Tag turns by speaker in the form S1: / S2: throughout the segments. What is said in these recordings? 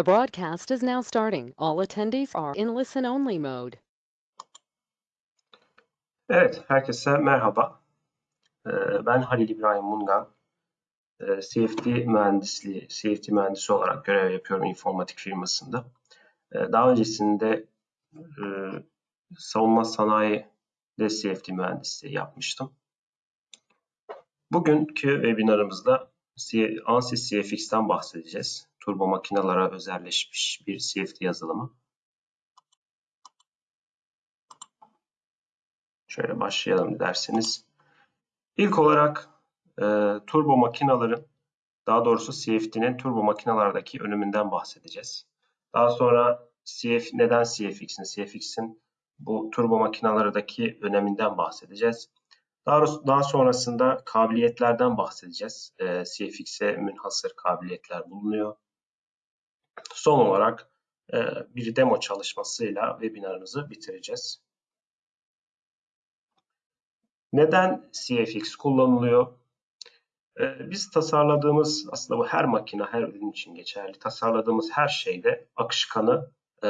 S1: The broadcast is now starting. All attendees are in listen-only mode.
S2: Evet, herkese merhaba. Ee, Ben Halil İbrahim Mungan. Ee, CFD mühendisliği, CFD mühendisi olarak görev yapıyorum informatik firmasında. Ee, Daha öncesinde e, savunma sanayide CFD mühendisliği yapmıştım. Bugünkü webinarımızda ANSYS CFX'ten bahsedeceğiz. Turbo makinalara özelleşmiş bir CFD yazılımı. Şöyle başlayalım derseniz. İlk olarak e, turbo makinaların, daha doğrusu CFD'nin turbo makinalardaki öneminden bahsedeceğiz. Daha sonra CF, neden CFX'in, CFX'in bu turbo makinalardaki öneminden bahsedeceğiz. Daha, daha sonrasında kabiliyetlerden bahsedeceğiz. E, CFX'e münhasır kabiliyetler bulunuyor. Son olarak e, bir demo çalışmasıyla webinarımızı bitireceğiz. Neden CFX kullanılıyor? Ee, Biz tasarladığımız, aslında bu her makine, her ürün için geçerli, tasarladığımız her şeyde akışkanı e,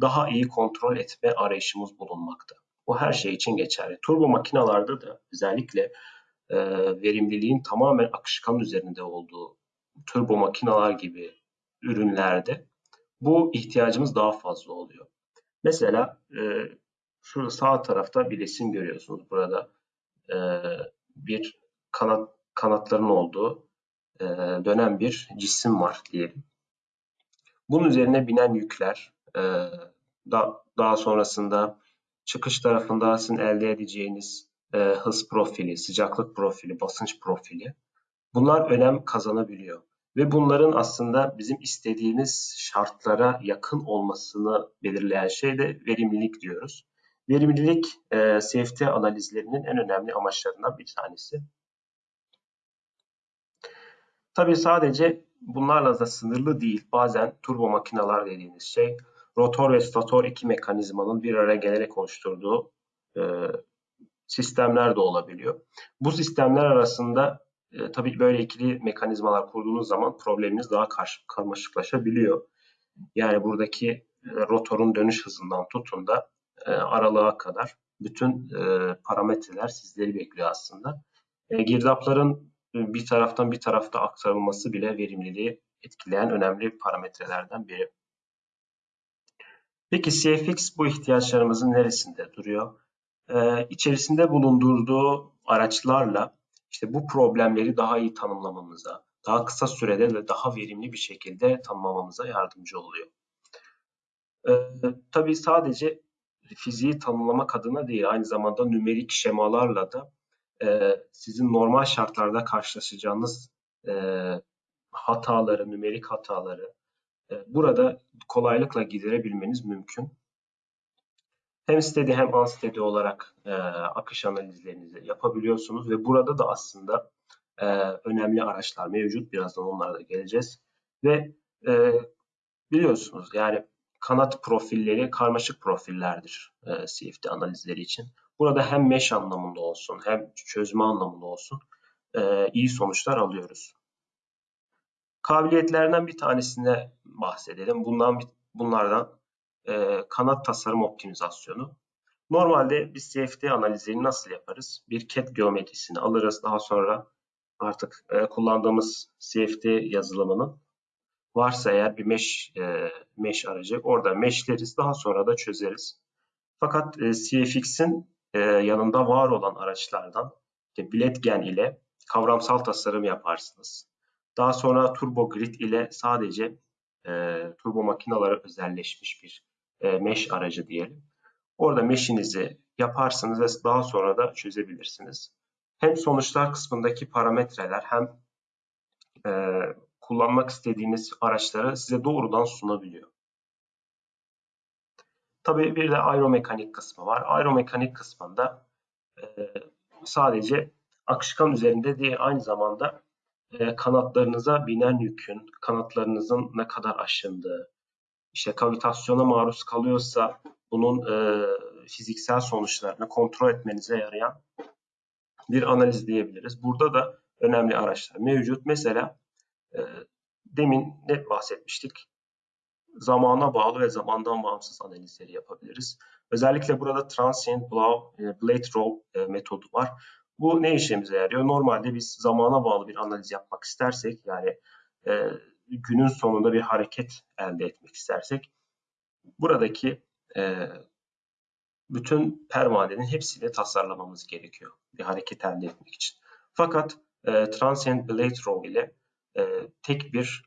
S2: daha iyi kontrol etme arayışımız bulunmakta. Bu her şey için geçerli. Turbo makinalarda da özellikle e, verimliliğin tamamen akışkan üzerinde olduğu turbo makinalar gibi ürünlerde bu ihtiyacımız daha fazla oluyor. Mesela e, şurada sağ tarafta bir resim görüyorsunuz. Burada e, bir kanat kanatların olduğu e, dönen bir cisim var diyelim. Bunun üzerine binen yükler, e, da, daha sonrasında çıkış tarafında sizin elde edeceğiniz e, hız profili, sıcaklık profili, basınç profili bunlar önem kazanabiliyor. Ve bunların aslında bizim istediğimiz şartlara yakın olmasını belirleyen şey de verimlilik diyoruz. Verimlilik e, CFD analizlerinin en önemli amaçlarından bir tanesi. Tabii sadece bunlarla da sınırlı değil. Bazen turbo makineler dediğimiz şey rotor ve stator iki mekanizmanın bir araya gelerek oluşturduğu e, sistemler de olabiliyor. Bu sistemler arasında e, tabii böyle ikili mekanizmalar kurduğunuz zaman probleminiz daha karmaşıklaşabiliyor. Yani buradaki e, rotorun dönüş hızından tutun da e, aralığa kadar bütün e, parametreler sizleri bekliyor aslında. E, girdapların bir taraftan bir tarafta aktarılması bile verimliliği etkileyen önemli parametrelerden biri. Peki CFX bu ihtiyaçlarımızın neresinde duruyor? Ee, içerisinde bulundurduğu araçlarla işte bu problemleri daha iyi tanımlamamıza, daha kısa sürede ve daha verimli bir şekilde tanımlamamıza yardımcı oluyor. Ee, tabii sadece fiziği tanımlamak adına değil, aynı zamanda nümerik şemalarla da e, sizin normal şartlarda karşılaşacağınız e, hataları, nümerik hataları e, burada kolaylıkla giderebilmeniz mümkün. Hem steady hem unsteady olarak e, akış analizlerinizi yapabiliyorsunuz ve burada da aslında e, önemli araçlar mevcut. Birazdan onlara da geleceğiz. Ve e, biliyorsunuz yani kanat profilleri karmaşık profillerdir e, CFD analizleri için. Burada hem mesh anlamında olsun hem çözme anlamında olsun e, iyi sonuçlar alıyoruz. Kabiliyetlerinden bir tanesine bahsedelim. Bundan bunlardan e, kanat tasarım optimizasyonu. Normalde biz CFD analizini nasıl yaparız? Bir CAD geometrisini alırız. Daha sonra artık e, kullandığımız CFD yazılımının varsa eğer bir mesh e, mesh aracı orada meshleriz. Daha sonra da çözeriz. Fakat e, CFX'in e, yanında var olan araçlardan işte Blendgen ile kavramsal tasarım yaparsınız. Daha sonra Turbo Grid ile sadece e, turbo makinalara özelleşmiş bir e, mesh aracı diyelim. Orada mesh'inizi yaparsınız ve daha sonra da çözebilirsiniz. Hem sonuçlar kısmındaki parametreler hem e, kullanmak istediğiniz araçları size doğrudan sunabiliyor. Tabii bir de aeromekanik kısmı var. Aeromekanik kısmında e, sadece akışkan üzerinde değil aynı zamanda e, kanatlarınıza binen yükün, kanatlarınızın ne kadar aşındığı, işte kavitasyona maruz kalıyorsa bunun e, fiziksel sonuçlarını kontrol etmenize yarayan bir analiz diyebiliriz. Burada da önemli araçlar mevcut. Mesela e, demin ne bahsetmiştik? zamana bağlı ve zamandan bağımsız analizleri yapabiliriz. Özellikle burada transient blow, e, blade roll e, metodu var. Bu ne işimize yarıyor? Normalde biz zamana bağlı bir analiz yapmak istersek yani e, günün sonunda bir hareket elde etmek istersek buradaki e, bütün pervanenin hepsini tasarlamamız gerekiyor bir hareket elde etmek için. Fakat e, Transient Blade Row ile e, tek bir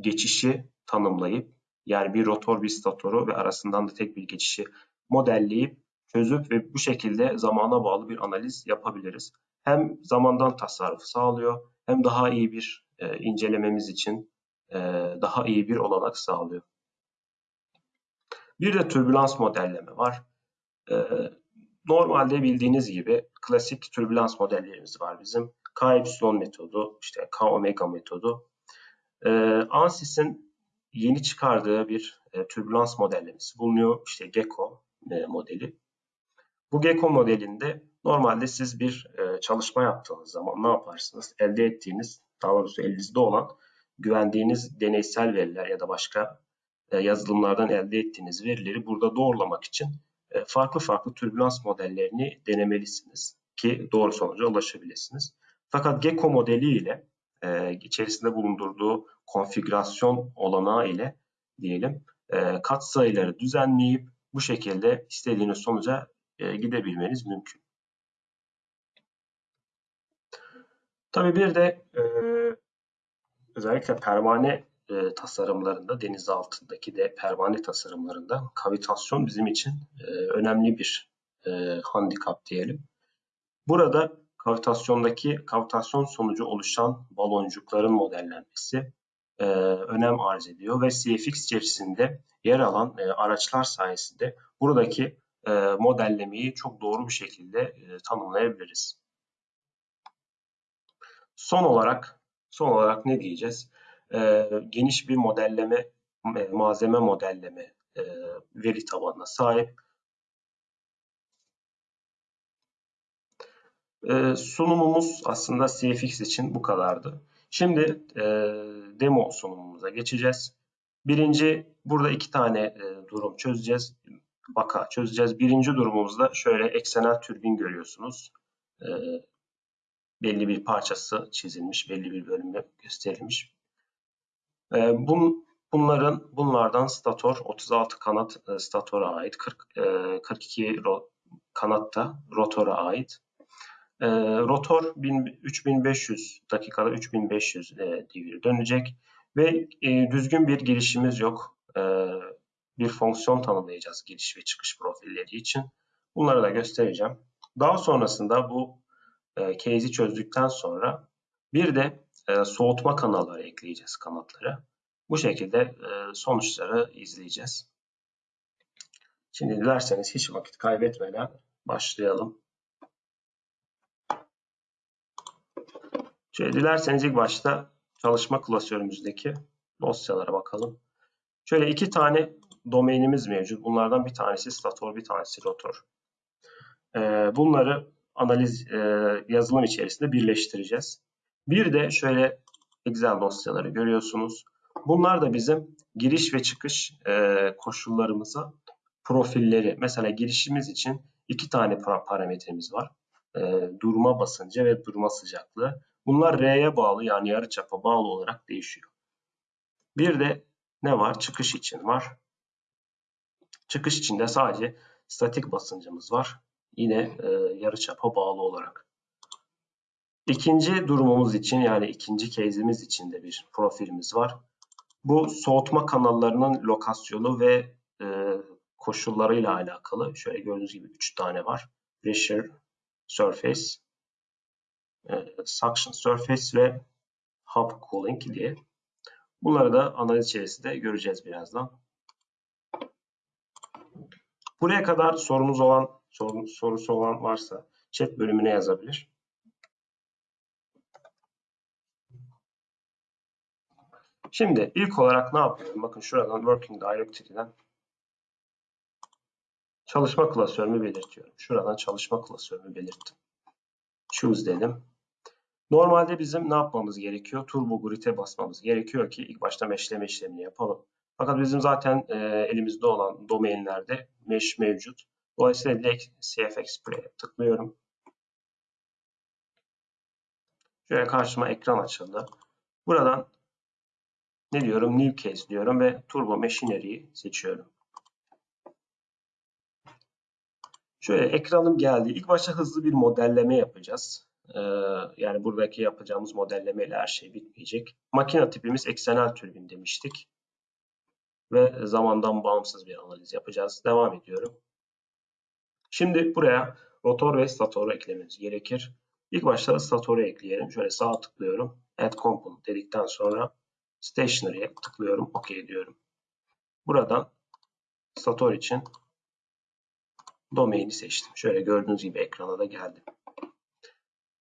S2: geçişi tanımlayıp yani bir rotor bir statoru ve arasından da tek bir geçişi modelleyip çözüp ve bu şekilde zamana bağlı bir analiz yapabiliriz. Hem zamandan tasarruf sağlıyor hem daha iyi bir e, incelememiz için e, daha iyi bir olanak sağlıyor. Bir de türbülans modelleme var. E, normalde bildiğiniz gibi klasik türbülans modellerimiz var bizim. K epsilon metodu, işte K omega metodu. E, ANSYS'in yeni çıkardığı bir e, türbülans modellemesi bulunuyor. İşte GECKO e, modeli. Bu GECKO modelinde normalde siz bir e, çalışma yaptığınız zaman ne yaparsınız? Elde ettiğiniz, daha doğrusu elinizde olan güvendiğiniz deneysel veriler ya da başka e, yazılımlardan elde ettiğiniz verileri burada doğrulamak için e, farklı farklı türbülans modellerini denemelisiniz ki doğru sonuca ulaşabilirsiniz. Fakat GECKO modeli ile içerisinde bulundurduğu konfigürasyon olanağı ile diyelim e, katsayıları düzenleyip bu şekilde istediğiniz sonuca e, gidebilmeniz mümkün. Tabii bir de e, özellikle pervane e, tasarımlarında, deniz altındaki de pervane tasarımlarında kavitasyon bizim için e, önemli bir e, handikap diyelim. Burada kavitasyondaki kavitasyon sonucu oluşan baloncukların modellenmesi e, önem arz ediyor ve CFX içerisinde yer alan e, araçlar sayesinde buradaki e, modellemeyi çok doğru bir şekilde e, tanımlayabiliriz. Son olarak son olarak ne diyeceğiz? E, geniş bir modelleme, malzeme modelleme e, veri tabanına sahip. Sunumumuz aslında CFX için bu kadardı. Şimdi demo sunumumuza geçeceğiz. Birinci, burada iki tane durum çözeceğiz. Vaka çözeceğiz. Birinci durumumuzda şöyle eksenel türbin görüyorsunuz. E, belli bir parçası çizilmiş, belli bir bölümde gösterilmiş. E, bun, bunların bunlardan stator 36 kanat e, statora ait, 40, e, 42 ro, kanat da rotora ait. E, rotor 3500 dakikada 3500 e, devir dönecek ve e, düzgün bir girişimiz yok. E, bir fonksiyon tanımlayacağız giriş ve çıkış profilleri için. Bunları da göstereceğim. Daha sonrasında bu e, case'i çözdükten sonra bir de e, soğutma kanalları ekleyeceğiz kanatlara. Bu şekilde e, sonuçları izleyeceğiz. Şimdi dilerseniz hiç vakit kaybetmeden başlayalım. Şöyle dilerseniz ilk başta çalışma klasörümüzdeki dosyalara bakalım. Şöyle iki tane domainimiz mevcut. Bunlardan bir tanesi stator, bir tanesi rotor. Ee, bunları analiz e, yazılım içerisinde birleştireceğiz. Bir de şöyle Excel dosyaları görüyorsunuz. Bunlar da bizim giriş ve çıkış e, koşullarımıza profilleri. Mesela girişimiz için iki tane parametremiz var. E, durma basıncı ve durma sıcaklığı. Bunlar R'ye bağlı yani yarıçapa bağlı olarak değişiyor. Bir de ne var? Çıkış için var. Çıkış için de sadece statik basıncımız var. Yine e, yarıçapa bağlı olarak. İkinci durumumuz için yani ikinci case'imiz için de bir profilimiz var. Bu soğutma kanallarının lokasyonu ve e, koşullarıyla alakalı. Şöyle gördüğünüz gibi 3 tane var. Pressure, Surface, e, Suction Surface ve Hub Cooling diye. Bunları da analiz içerisinde göreceğiz birazdan. Buraya kadar sorunuz olan, sorun, sorusu olan varsa chat bölümüne yazabilir. Şimdi ilk olarak ne yapıyorum? Bakın şuradan Working Directory'den çalışma klasörümü belirtiyorum. Şuradan çalışma klasörümü belirttim. Choose dedim. Normalde bizim ne yapmamız gerekiyor? Turbo Grid'e basmamız gerekiyor ki ilk başta meşleme işlemini yapalım. Fakat bizim zaten e, elimizde olan domainlerde mesh mevcut. Dolayısıyla direkt CFX Play'e tıklıyorum. Şöyle karşıma ekran açıldı. Buradan ne diyorum? New Case diyorum ve Turbo Machinery'yi seçiyorum. Şöyle ekranım geldi. İlk başta hızlı bir modelleme yapacağız. Ee, yani buradaki yapacağımız modellemeyle her şey bitmeyecek. Makine tipimiz eksenel türbin demiştik. Ve zamandan bağımsız bir analiz yapacağız. Devam ediyorum. Şimdi buraya rotor ve statoru eklememiz gerekir. İlk başta statoru ekleyelim. Şöyle sağ tıklıyorum. Add Component dedikten sonra Stationary'e tıklıyorum. OK diyorum. Buradan stator için domaini seçtim. Şöyle gördüğünüz gibi ekrana da geldim.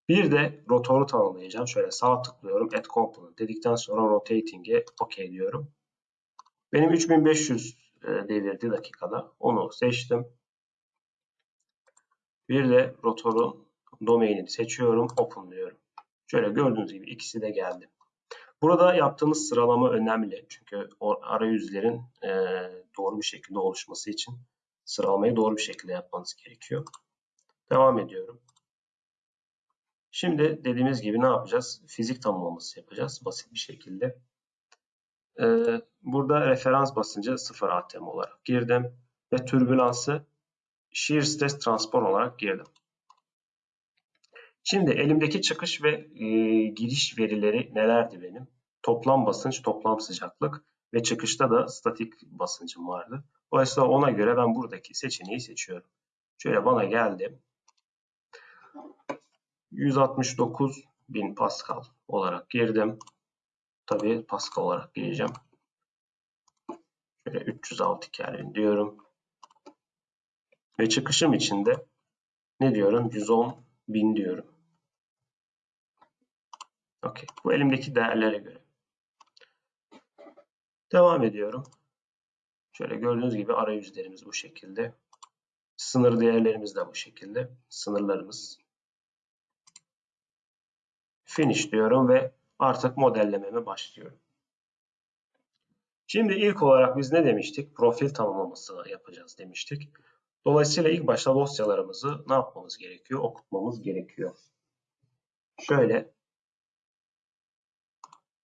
S2: Bir de rotoru tanımlayacağım. Şöyle sağ tıklıyorum. Add Component dedikten sonra Rotating'e OK diyorum. Benim 3500 e, devirdi dakikada. Onu seçtim. Bir de rotorun domainini seçiyorum. Open diyorum. Şöyle gördüğünüz gibi ikisi de geldi. Burada yaptığımız sıralama önemli. Çünkü arayüzlerin e, doğru bir şekilde oluşması için sıralamayı doğru bir şekilde yapmanız gerekiyor. Devam ediyorum. Şimdi dediğimiz gibi ne yapacağız? Fizik tanımlaması yapacağız basit bir şekilde. Ee, burada referans basıncı 0 atm olarak girdim ve türbülansı shear stress transport olarak girdim. Şimdi elimdeki çıkış ve e, giriş verileri nelerdi benim? Toplam basınç, toplam sıcaklık ve çıkışta da statik basıncım vardı. Dolayısıyla ona göre ben buradaki seçeneği seçiyorum. Şöyle bana geldi. 169 bin Pascal olarak girdim. Tabii Pascal olarak gireceğim. Şöyle 306 Kelvin diyorum. Ve çıkışım için de ne diyorum? 110 bin diyorum. Okey. Bu elimdeki değerlere göre. Devam ediyorum. Şöyle gördüğünüz gibi arayüzlerimiz bu şekilde. Sınır değerlerimiz de bu şekilde. Sınırlarımız. Finish diyorum ve artık modellememe başlıyorum. Şimdi ilk olarak biz ne demiştik? Profil tanımlaması yapacağız demiştik. Dolayısıyla ilk başta dosyalarımızı ne yapmamız gerekiyor? Okutmamız gerekiyor. Şöyle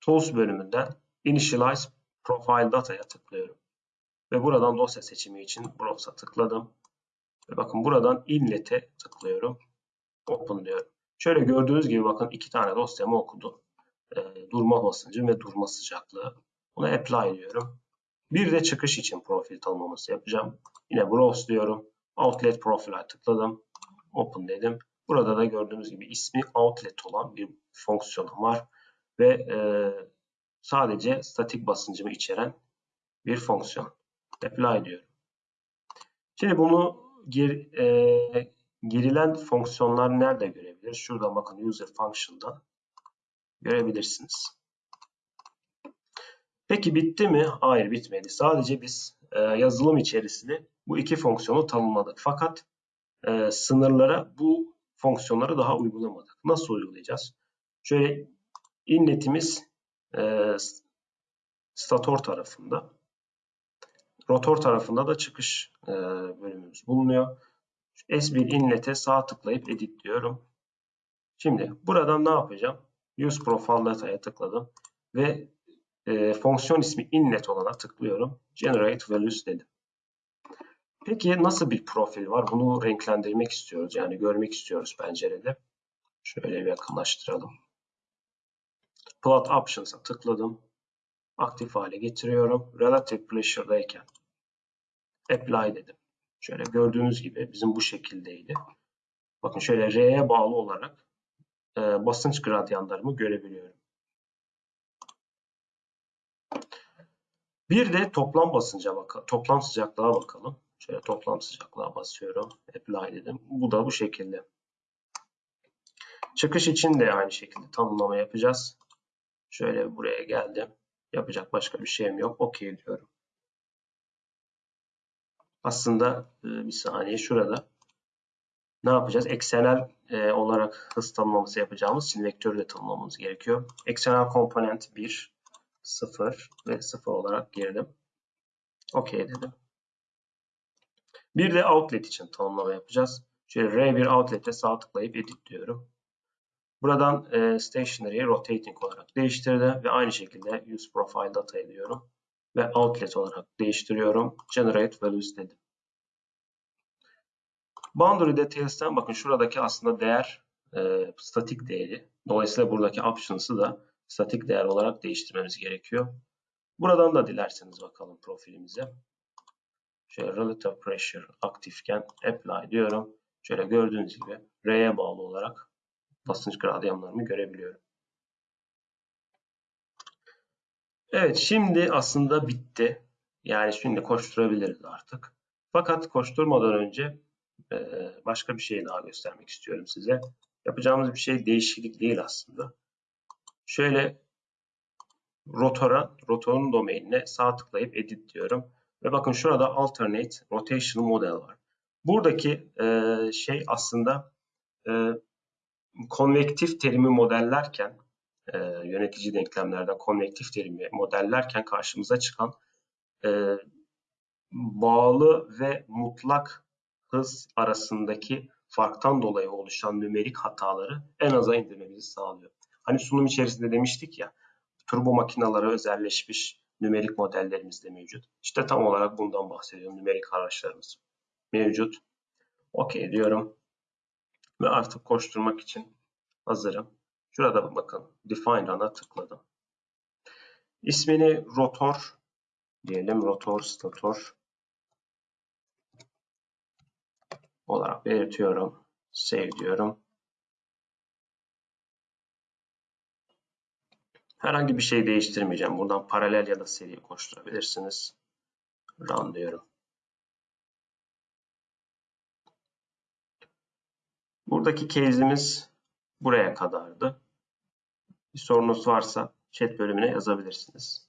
S2: Tools bölümünden Initialize Profile Data'ya tıklıyorum. Ve buradan dosya seçimi için Browse'a tıkladım. Ve bakın buradan Inlet'e tıklıyorum. Open diyorum. Şöyle gördüğünüz gibi bakın iki tane dosyamı okudu. E, durma basıncı ve durma sıcaklığı. Buna Apply diyorum. Bir de çıkış için profil tanımlaması yapacağım. Yine Browse diyorum. Outlet Profile'a tıkladım. Open dedim. Burada da gördüğünüz gibi ismi Outlet olan bir fonksiyonum var. Ve e, sadece statik basıncımı içeren bir fonksiyon. Apply diyorum. Şimdi bunu gir, e, girilen fonksiyonlar nerede görebilir? Şurada bakın user function'dan görebilirsiniz. Peki bitti mi? Hayır bitmedi. Sadece biz e, yazılım içerisinde bu iki fonksiyonu tanımladık. Fakat e, sınırlara bu fonksiyonları daha uygulamadık. Nasıl uygulayacağız? Şöyle inletimiz e, stator tarafında. Rotor tarafında da çıkış e, bölümümüz bulunuyor. S1 inlet'e sağ tıklayıp edit diyorum. Şimdi buradan ne yapacağım? Use Profile Data'ya tıkladım ve e, fonksiyon ismi inlet olana tıklıyorum. Generate Values dedim. Peki nasıl bir profil var? Bunu renklendirmek istiyoruz. Yani görmek istiyoruz pencerede. Şöyle bir yakınlaştıralım. Plot Options'a tıkladım. Aktif hale getiriyorum. Relative Pressure'dayken Apply dedim. Şöyle gördüğünüz gibi bizim bu şekildeydi. Bakın şöyle R'ye bağlı olarak e, basınç gradyanlarımı görebiliyorum. Bir de toplam basınca bakalım. Toplam sıcaklığa bakalım. Şöyle toplam sıcaklığa basıyorum. Apply dedim. Bu da bu şekilde. Çıkış için de aynı şekilde tanımlama yapacağız. Şöyle buraya geldim. Yapacak başka bir şeyim yok. OK diyorum. Aslında e, bir saniye şurada ne yapacağız? Eksenel e, olarak hız tanımlaması yapacağımız için vektörü de tanımlamamız gerekiyor. Eksenel komponent 1, 0 ve 0 olarak girdim. OK dedim. Bir de outlet için tanımlama yapacağız. Şöyle R1 outlet'e sağ tıklayıp edit diyorum. Buradan e, stationary'e rotating olarak değiştirdim ve aynı şekilde use profile data ediyorum ve outlet olarak değiştiriyorum. Generate values dedim. Boundary details'ten bakın şuradaki aslında değer e, statik değeri. Dolayısıyla buradaki options'ı da statik değer olarak değiştirmemiz gerekiyor. Buradan da dilerseniz bakalım profilimize. Şöyle relative pressure aktifken apply diyorum. Şöyle gördüğünüz gibi R'ye bağlı olarak basınç gradyanlarımı görebiliyorum. Evet şimdi aslında bitti. Yani şimdi koşturabiliriz artık. Fakat koşturmadan önce başka bir şey daha göstermek istiyorum size. Yapacağımız bir şey değişiklik değil aslında. Şöyle rotora, rotorun domainine sağ tıklayıp edit diyorum. Ve bakın şurada alternate rotation model var. Buradaki e, şey aslında e, konvektif terimi modellerken e, yönetici denklemlerden konvektif terimi modellerken karşımıza çıkan e, bağlı ve mutlak hız arasındaki farktan dolayı oluşan nümerik hataları en aza indirmemizi sağlıyor. Hani sunum içerisinde demiştik ya turbo makinalara özelleşmiş nümerik modellerimiz de mevcut. İşte tam olarak bundan bahsediyorum. Nümerik araçlarımız mevcut. OK diyorum. Ve artık koşturmak için hazırım. Şurada bakın Define Run'a tıkladım. İsmini rotor diyelim. Rotor stator olarak belirtiyorum. Save diyorum. Herhangi bir şey değiştirmeyeceğim. Buradan paralel ya da seri koşturabilirsiniz. Run diyorum. Buradaki case'imiz buraya kadardı. Bir sorunuz varsa chat bölümüne yazabilirsiniz.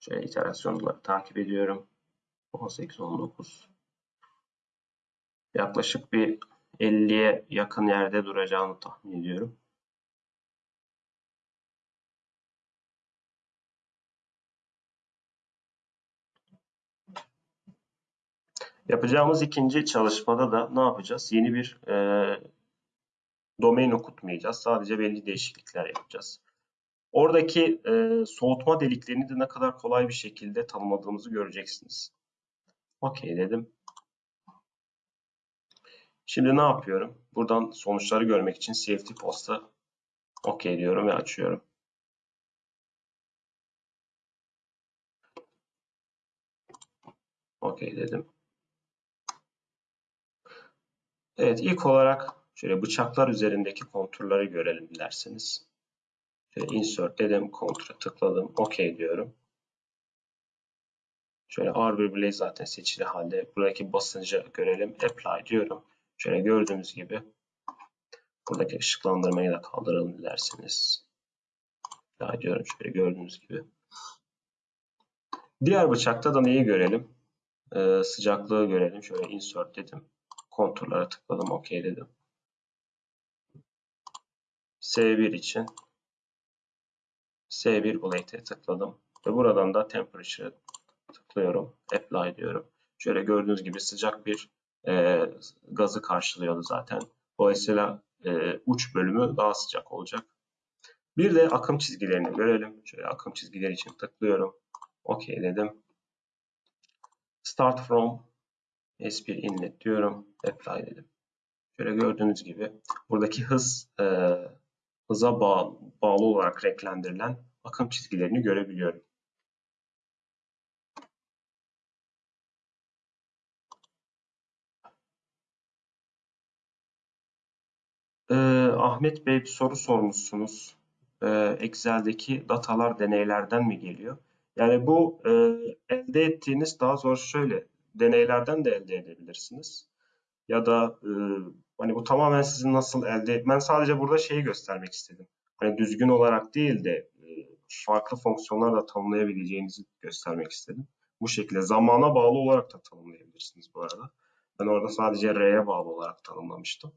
S2: Şöyle iterasyonları takip ediyorum. 18, 19. Yaklaşık bir 50'ye yakın yerde duracağını tahmin ediyorum. Yapacağımız ikinci çalışmada da ne yapacağız? Yeni bir e, domain okutmayacağız. Sadece belli değişiklikler yapacağız. Oradaki e, soğutma deliklerini de ne kadar kolay bir şekilde tanımladığımızı göreceksiniz. OK dedim. Şimdi ne yapıyorum? Buradan sonuçları görmek için CFD posta OK diyorum ve açıyorum. OK dedim. Evet ilk olarak şöyle bıçaklar üzerindeki konturları görelim dilerseniz. Şöyle insert dedim, kontura tıkladım, OK diyorum. Şöyle ağır bir bilek zaten seçili halde. Buradaki basıncı görelim. Apply diyorum. Şöyle gördüğümüz gibi buradaki ışıklandırmayı da kaldıralım dilerseniz. Daha diyorum şöyle gördüğünüz gibi. Diğer bıçakta da neyi görelim? Ee, sıcaklığı görelim. Şöyle insert dedim. Konturlara tıkladım. OK dedim. S1 için S1 blade'e tıkladım. Ve buradan da temperature tıklıyorum. Apply diyorum. Şöyle gördüğünüz gibi sıcak bir e, gazı karşılıyordu zaten. Dolayısıyla e, uç bölümü daha sıcak olacak. Bir de akım çizgilerini görelim. Şöyle akım çizgileri için tıklıyorum. OK dedim. Start from S1 inlet diyorum. Apply dedim. Şöyle gördüğünüz gibi buradaki hız e, hıza bağlı, bağlı olarak renklendirilen akım çizgilerini görebiliyorum. Ee, Ahmet Bey bir soru sormuşsunuz. Ee, Excel'deki datalar deneylerden mi geliyor? Yani bu e, elde ettiğiniz daha zor şöyle deneylerden de elde edebilirsiniz. Ya da e, hani bu tamamen sizin nasıl elde Ben sadece burada şeyi göstermek istedim. Hani düzgün olarak değil de e, farklı fonksiyonlarla tanımlayabileceğinizi göstermek istedim. Bu şekilde zamana bağlı olarak da tanımlayabilirsiniz bu arada. Ben orada sadece R'ye bağlı olarak tanımlamıştım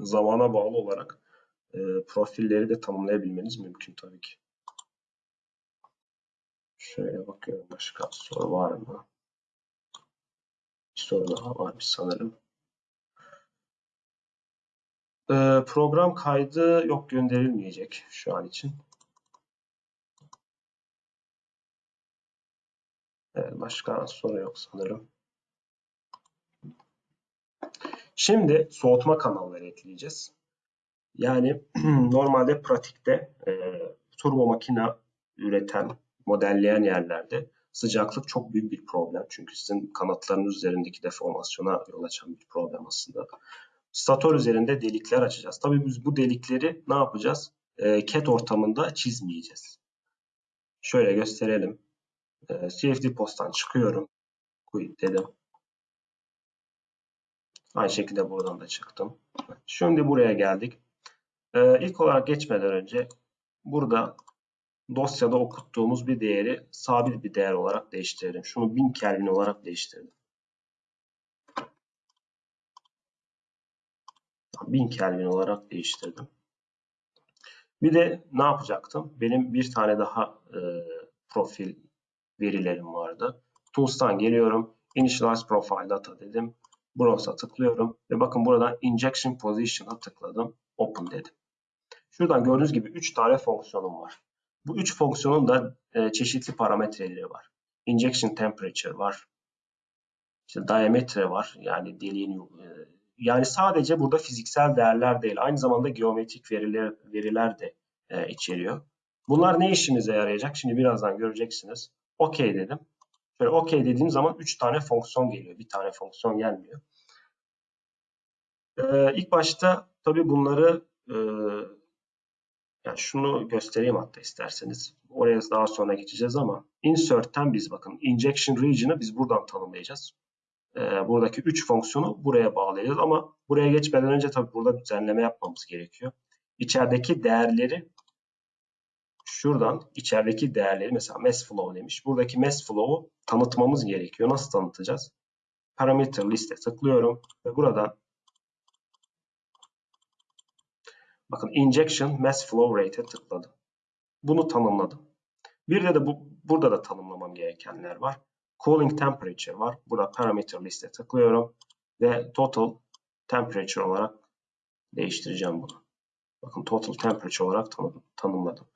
S2: zamana bağlı olarak e, profilleri de tanımlayabilmeniz mümkün tabii ki. Şöyle bakıyorum başka soru var mı? Bir soru daha varmış sanırım. Ee, program kaydı yok gönderilmeyecek şu an için. Evet, başka soru yok sanırım. Şimdi soğutma kanalları ekleyeceğiz. Yani normalde pratikte e, turbo makine üreten, modelleyen yerlerde sıcaklık çok büyük bir problem. Çünkü sizin kanatlarınız üzerindeki deformasyona yol açan bir problem aslında. Stator üzerinde delikler açacağız. Tabii biz bu delikleri ne yapacağız? E, CAD ortamında çizmeyeceğiz. Şöyle gösterelim. E, CFD posttan çıkıyorum. Quit dedim. Aynı şekilde buradan da çıktım. Şimdi buraya geldik. Ee, ilk olarak geçmeden önce burada dosyada okuttuğumuz bir değeri sabit bir değer olarak değiştirelim. Şunu 1000 Kelvin olarak değiştirdim. 1000 Kelvin olarak değiştirdim. Bir de ne yapacaktım? Benim bir tane daha e, profil verilerim vardı. Tools'tan geliyorum. Initialize Profile Data dedim. Browse'a tıklıyorum ve bakın buradan Injection Position'a tıkladım. Open dedim. Şuradan gördüğünüz gibi 3 tane fonksiyonum var. Bu 3 fonksiyonun da e, çeşitli parametreleri var. Injection Temperature var. İşte diametre var. Yani deliğin e, yani sadece burada fiziksel değerler değil, aynı zamanda geometrik veriler veriler de e, içeriyor. Bunlar ne işimize yarayacak? Şimdi birazdan göreceksiniz. OK dedim. Şöyle OK dediğim zaman 3 tane fonksiyon geliyor. Bir tane fonksiyon gelmiyor. Ee, ilk başta tabii bunları e, yani şunu göstereyim hatta isterseniz. Oraya daha sonra geçeceğiz ama insert'ten biz bakın injection region'ı biz buradan tanımlayacağız. Ee, buradaki 3 fonksiyonu buraya bağlayacağız ama buraya geçmeden önce tabii burada düzenleme yapmamız gerekiyor. İçerideki değerleri şuradan içerideki değerleri mesela mass flow demiş. Buradaki mass flow'u tanıtmamız gerekiyor. Nasıl tanıtacağız? Parameter liste tıklıyorum ve buradan bakın injection mass flow rate'e tıkladım. Bunu tanımladım. Bir de, de bu, burada da tanımlamam gerekenler var. Cooling temperature var. Burada parameter liste tıklıyorum ve total temperature olarak değiştireceğim bunu. Bakın total temperature olarak tanım, tanımladım.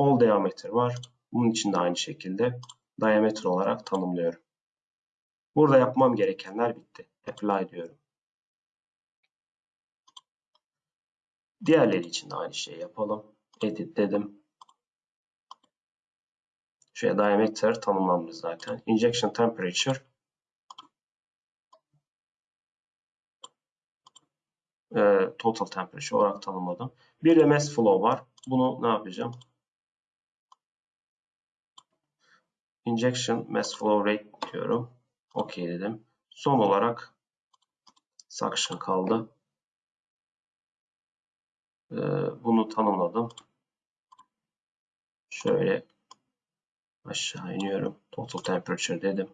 S2: Hole diameter var. Bunun için de aynı şekilde diameter olarak tanımlıyorum. Burada yapmam gerekenler bitti. Apply diyorum. Diğerleri için de aynı şeyi yapalım. Edit dedim. Şuraya diameter tanımlanmış zaten. Injection temperature e, total temperature olarak tanımladım. Bir de mass flow var. Bunu ne yapacağım? Injection mass flow rate diyorum. OK dedim. Son olarak suction kaldı. Ee, bunu tanımladım. Şöyle aşağı iniyorum. Total temperature dedim.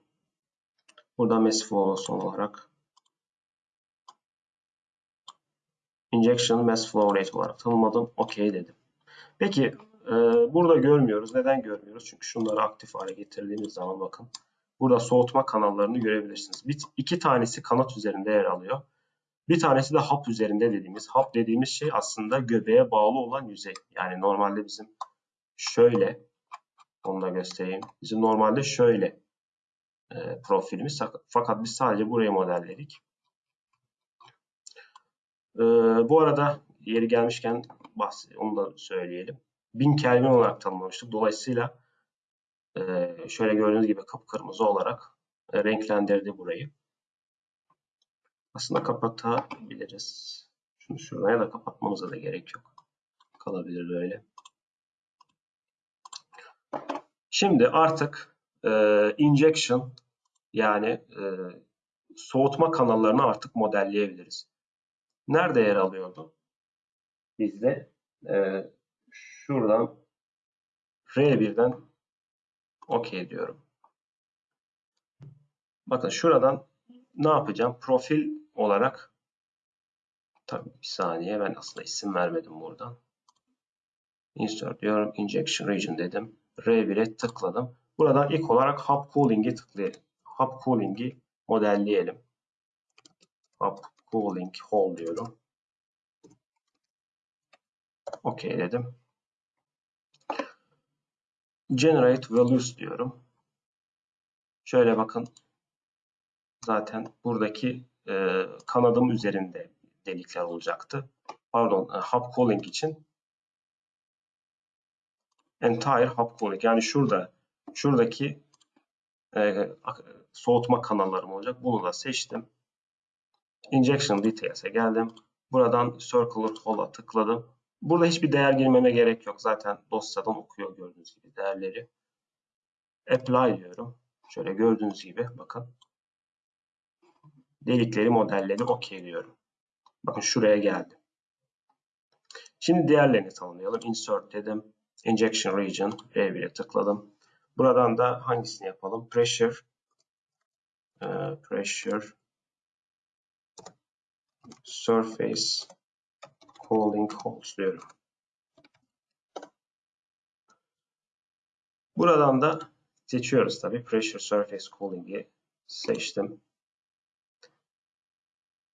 S2: Burada mass flow son olarak injection mass flow rate olarak tanımladım. OK dedim. Peki e, burada görmüyoruz. Neden görmüyoruz? Çünkü şunları aktif hale getirdiğimiz zaman bakın. Burada soğutma kanallarını görebilirsiniz. Bir, iki tanesi kanat üzerinde yer alıyor. Bir tanesi de hap üzerinde dediğimiz. Hap dediğimiz şey aslında göbeğe bağlı olan yüzey. Yani normalde bizim şöyle onu da göstereyim. Bizim normalde şöyle e, profilimiz. Fakat biz sadece burayı modelledik. E, bu arada yeri gelmişken onu da söyleyelim. 1000 Kelvin olarak tanımlamıştık. Dolayısıyla e, şöyle gördüğünüz gibi kıpkırmızı olarak e, renklendirdi burayı. Aslında kapatabiliriz. Şunu şuradan ya da kapatmamıza da gerek yok. Kalabilir böyle. Şimdi artık e, injection yani e, soğutma kanallarını artık modelleyebiliriz. Nerede yer alıyordu? Bizde e, şuradan R1'den OK diyorum. Bakın şuradan ne yapacağım? Profil olarak tabii bir saniye ben aslında isim vermedim buradan. Insert diyorum. Injection region dedim. R1'e tıkladım. Buradan ilk olarak hub cooling'i tıklayalım. Hub cooling'i modelleyelim. Hub cooling hole diyorum. OK dedim. Generate values diyorum. Şöyle bakın. Zaten buradaki e, kanadım üzerinde delikler olacaktı. Pardon, e, hub calling için entire hub calling yani şurada şuradaki e, soğutma kanallarım olacak. Bunu da seçtim. Injection Details'e geldim. Buradan Circular Hole'a tıkladım. Burada hiçbir değer girmeme gerek yok. Zaten dosyadan okuyor gördüğünüz gibi değerleri. Apply diyorum. Şöyle gördüğünüz gibi bakın. Delikleri modelledi. OK diyorum. Bakın şuraya geldi. Şimdi diğerlerini tanımlayalım. Insert dedim. Injection Region R1'e tıkladım. Buradan da hangisini yapalım? Pressure e, Pressure Surface Cooling Holes diyorum. Buradan da seçiyoruz tabii. Pressure Surface Cooling'i seçtim.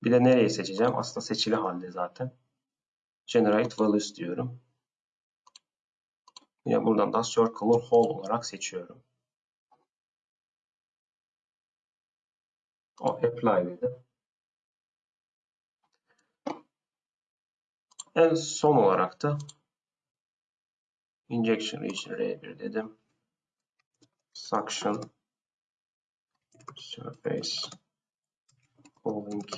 S2: Bir de nereyi seçeceğim? Aslında seçili halde zaten. Generate Values diyorum. Yine buradan da Circular Hole olarak seçiyorum. O Apply dedim. En son olarak da Injection Region R1 dedim. Suction Surface Cooling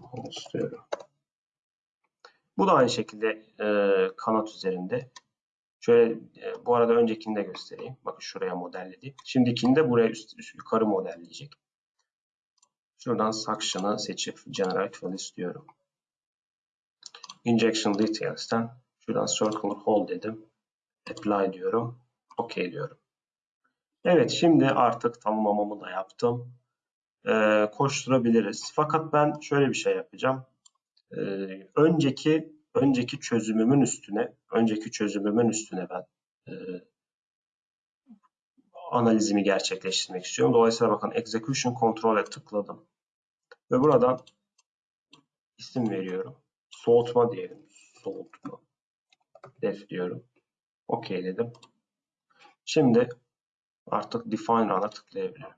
S2: Holes diyorum. Bu da aynı şekilde e, kanat üzerinde. Şöyle e, bu arada öncekini de göstereyim. Bakın şuraya modelledi. Şimdikini de buraya üst, üst yukarı modelleyecek. Şuradan Suction'ı seçip Generate Values diyorum. Injection Details'ten şuradan Circular Hole dedim. Apply diyorum. OK diyorum. Evet şimdi artık tamamlamamı da yaptım. Ee, koşturabiliriz. Fakat ben şöyle bir şey yapacağım. Ee, önceki önceki çözümümün üstüne önceki çözümümün üstüne ben e, analizimi gerçekleştirmek istiyorum. Dolayısıyla bakın Execution Control'e tıkladım. Ve buradan isim veriyorum. Soğutma diyelim. Soğutma. Def diyorum. OK dedim. Şimdi artık Define Run'a tıklayabilirim.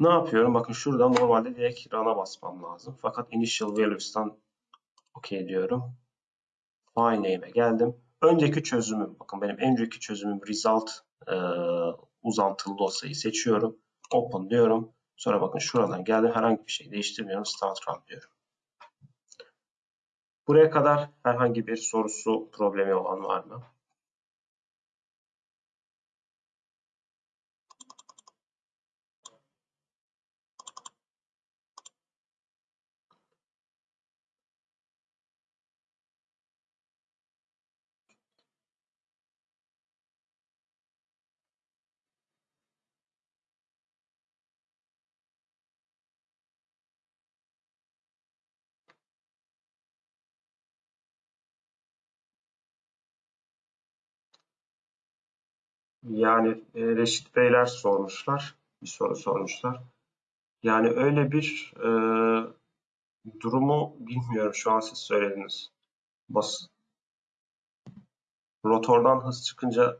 S2: Ne yapıyorum? Bakın şuradan normalde direkt run'a basmam lazım. Fakat initial values'tan OK diyorum. File name'e geldim. Önceki çözümüm, bakın benim en önceki çözümüm result e, uzantılı dosyayı seçiyorum. Open diyorum. Sonra bakın şuradan geldim. Herhangi bir şey değiştirmiyorum. Start run diyorum. Buraya kadar herhangi bir sorusu, problemi olan var mı? Yani e, Reşit Beyler sormuşlar. Bir soru sormuşlar. Yani öyle bir e, durumu bilmiyorum. Şu an siz söylediniz. Bas, rotordan hız çıkınca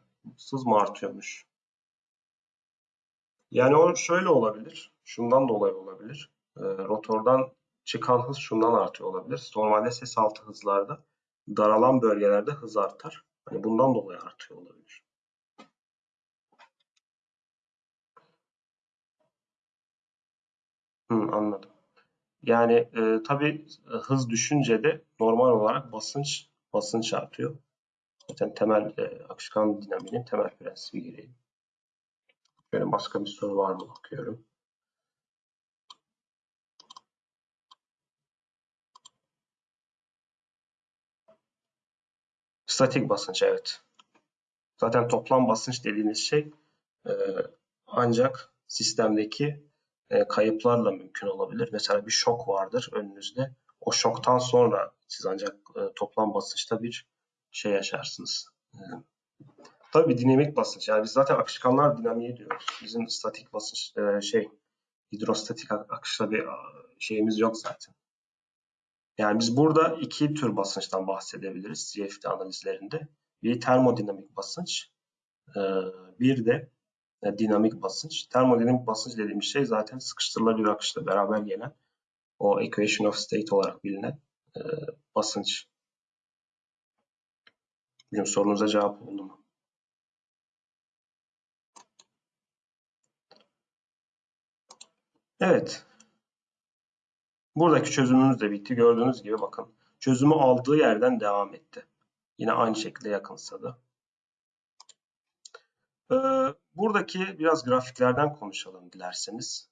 S2: hız mı artıyormuş? Yani o şöyle olabilir. Şundan dolayı olabilir. E, rotordan çıkan hız şundan artıyor olabilir. Normalde ses altı hızlarda daralan bölgelerde hız artar. Hani bundan dolayı artıyor olabilir. Hı, anladım. Yani e, tabii e, hız düşünce de normal olarak basınç basınç artıyor. Zaten temel e, akışkan dinamiğinin temel prensibi gereği. Böyle başka bir soru var mı bakıyorum. Statik basınç evet. Zaten toplam basınç dediğiniz şey e, ancak sistemdeki e, kayıplarla mümkün olabilir. Mesela bir şok vardır önünüzde. O şoktan sonra siz ancak e, toplam basınçta bir şey yaşarsınız. Ee, tabii dinamik basınç. Yani biz zaten akışkanlar dinamiği diyoruz. Bizim statik basınç e, şey hidrostatik akışta bir şeyimiz yok zaten. Yani biz burada iki tür basınçtan bahsedebiliriz CFD analizlerinde. Bir termodinamik basınç, e, bir de e, dinamik basınç. Termodinamik basınç dediğimiz şey zaten sıkıştırılabilir akışla beraber gelen o equation of state olarak bilinen e, basınç. Bilmiyorum sorunuza cevap oldu mu? Evet. Buradaki çözümümüz de bitti. Gördüğünüz gibi bakın. Çözümü aldığı yerden devam etti. Yine aynı şekilde yakınsadı. Ee, buradaki biraz grafiklerden konuşalım dilerseniz.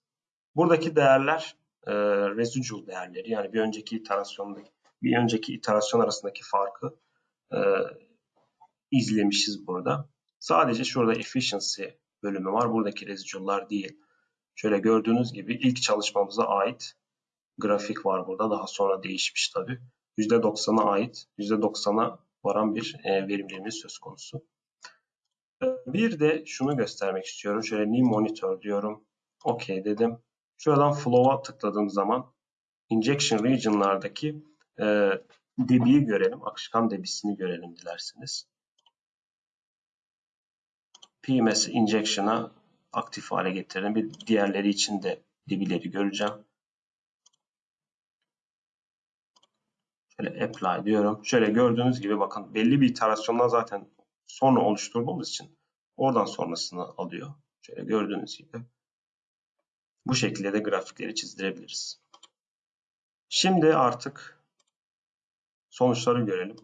S2: Buradaki değerler e, residual değerleri yani bir önceki iterasyondaki bir önceki iterasyon arasındaki farkı e, izlemişiz burada. Sadece şurada efficiency bölümü var. Buradaki residual'lar değil. Şöyle gördüğünüz gibi ilk çalışmamıza ait grafik var burada. Daha sonra değişmiş tabi. %90'a ait, %90'a varan bir e, verimliliğimiz söz konusu. Bir de şunu göstermek istiyorum. Şöyle new monitor diyorum. OK dedim. Şuradan flow'a tıkladığım zaman injection region'lardaki e, debiyi görelim. Akışkan debisini görelim dilerseniz. PMS injection'a aktif hale getirdim. Bir diğerleri için de debileri göreceğim. Şöyle apply diyorum. Şöyle gördüğünüz gibi bakın belli bir iterasyondan zaten sonra oluşturduğumuz için oradan sonrasını alıyor. Şöyle gördüğünüz gibi. Bu şekilde de grafikleri çizdirebiliriz. Şimdi artık sonuçları görelim.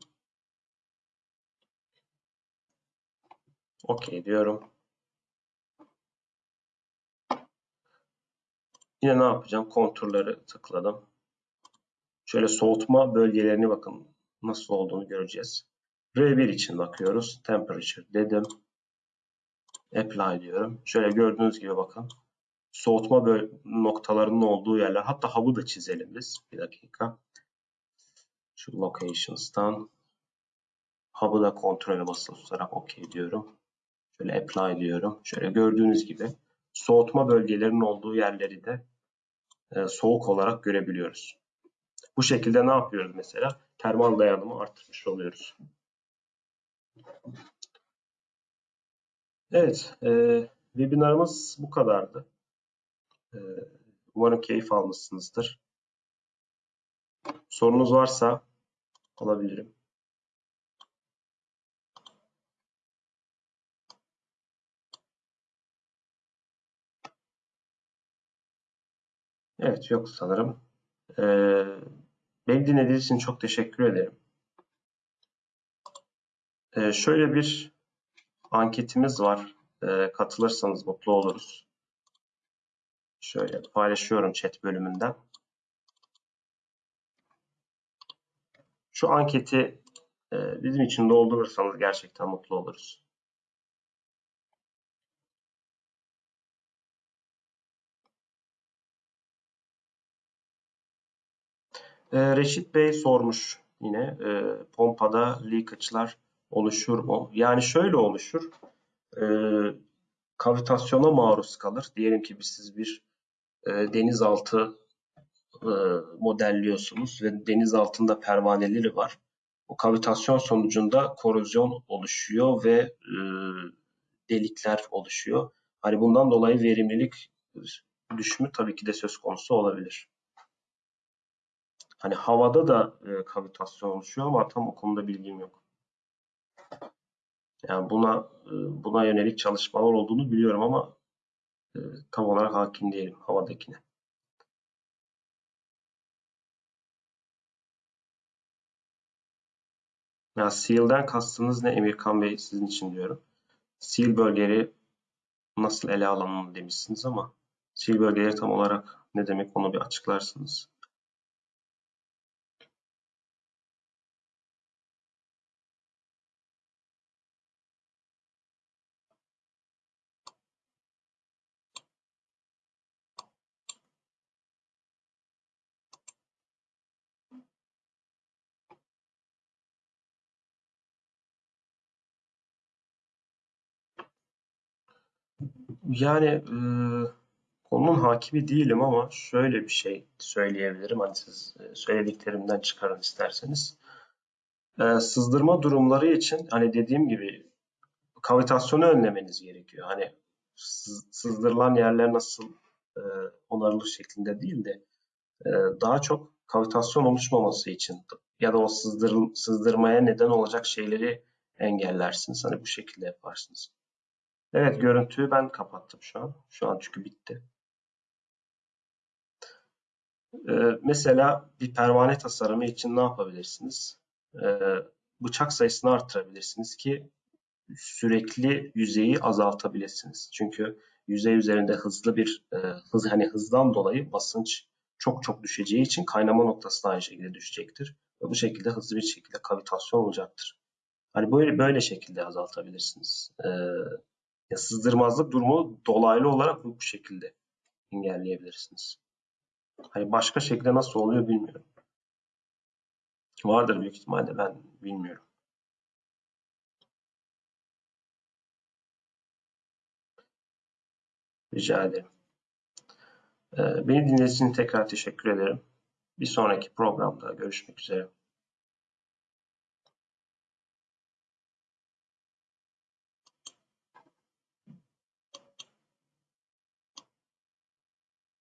S2: OK diyorum. Yine ne yapacağım? Konturları tıkladım. Şöyle soğutma bölgelerini bakın nasıl olduğunu göreceğiz. R1 için bakıyoruz. Temperature dedim. Apply diyorum. Şöyle gördüğünüz gibi bakın. Soğutma noktalarının olduğu yerler. Hatta hub'ı da çizelim biz. Bir dakika. Şu locations'tan hub'ı da kontrole basılı tutarak OK diyorum. Şöyle apply diyorum. Şöyle gördüğünüz gibi soğutma bölgelerinin olduğu yerleri de e, soğuk olarak görebiliyoruz. Bu şekilde ne yapıyoruz mesela? Termal dayanımı artırmış oluyoruz. Evet, e, webinarımız bu kadardı. E, umarım keyif almışsınızdır. Sorunuz varsa alabilirim. Evet, yok sanırım. Ee, beni dinlediğiniz için çok teşekkür ederim. Ee, şöyle bir anketimiz var. Ee, katılırsanız mutlu oluruz. Şöyle paylaşıyorum chat bölümünden. Şu anketi e, bizim için doldurursanız gerçekten mutlu oluruz. E, Reşit Bey sormuş yine e, pompada leakage'lar oluşur mu? Yani şöyle oluşur. E, kavitasyona maruz kalır. Diyelim ki siz bir e, denizaltı e, modelliyorsunuz ve deniz altında pervaneleri var. O kavitasyon sonucunda korozyon oluşuyor ve e, delikler oluşuyor. Hani bundan dolayı verimlilik düşümü tabii ki de söz konusu olabilir. Hani havada da e, kavitasyon oluşuyor ama tam o konuda bilgim yok. Yani buna e, buna yönelik çalışmalar olduğunu biliyorum ama e, tam olarak hakim değilim havadakine. Ya SEAL'den kastınız ne Emirkan Bey sizin için diyorum. SEAL bölgeleri nasıl ele alınmalı demişsiniz ama SEAL bölgeleri tam olarak ne demek onu bir açıklarsınız. Yani e, konunun hakimi değilim ama şöyle bir şey söyleyebilirim. Hani siz e, söylediklerimden çıkarın isterseniz. E, sızdırma durumları için hani dediğim gibi kavitasyonu önlemeniz gerekiyor. Hani sız- sızdırılan yerler nasıl e, onarılır şeklinde değil de e, daha çok kavitasyon oluşmaması için ya da o sızdırıl- sızdırmaya neden olacak şeyleri engellersiniz. Hani bu şekilde yaparsınız. Evet görüntüyü ben kapattım şu an. Şu an çünkü bitti. Ee, mesela bir pervane tasarımı için ne yapabilirsiniz? Ee, bıçak sayısını artırabilirsiniz ki sürekli yüzeyi azaltabilirsiniz. Çünkü yüzey üzerinde hızlı bir e, hız hani hızdan dolayı basınç çok çok düşeceği için kaynama noktası da aynı şekilde düşecektir. Ve bu şekilde hızlı bir şekilde kavitasyon olacaktır. Hani böyle böyle şekilde azaltabilirsiniz. Ee, ya sızdırmazlık durumu dolaylı olarak bu, şekilde engelleyebilirsiniz. Hani başka şekilde nasıl oluyor bilmiyorum. Vardır büyük ihtimalle ben bilmiyorum. Rica ederim. Ee, beni dinlediğiniz için tekrar teşekkür ederim. Bir sonraki programda görüşmek üzere.